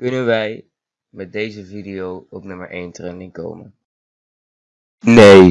Kunnen wij met deze video op nummer 1 trending komen? Nee.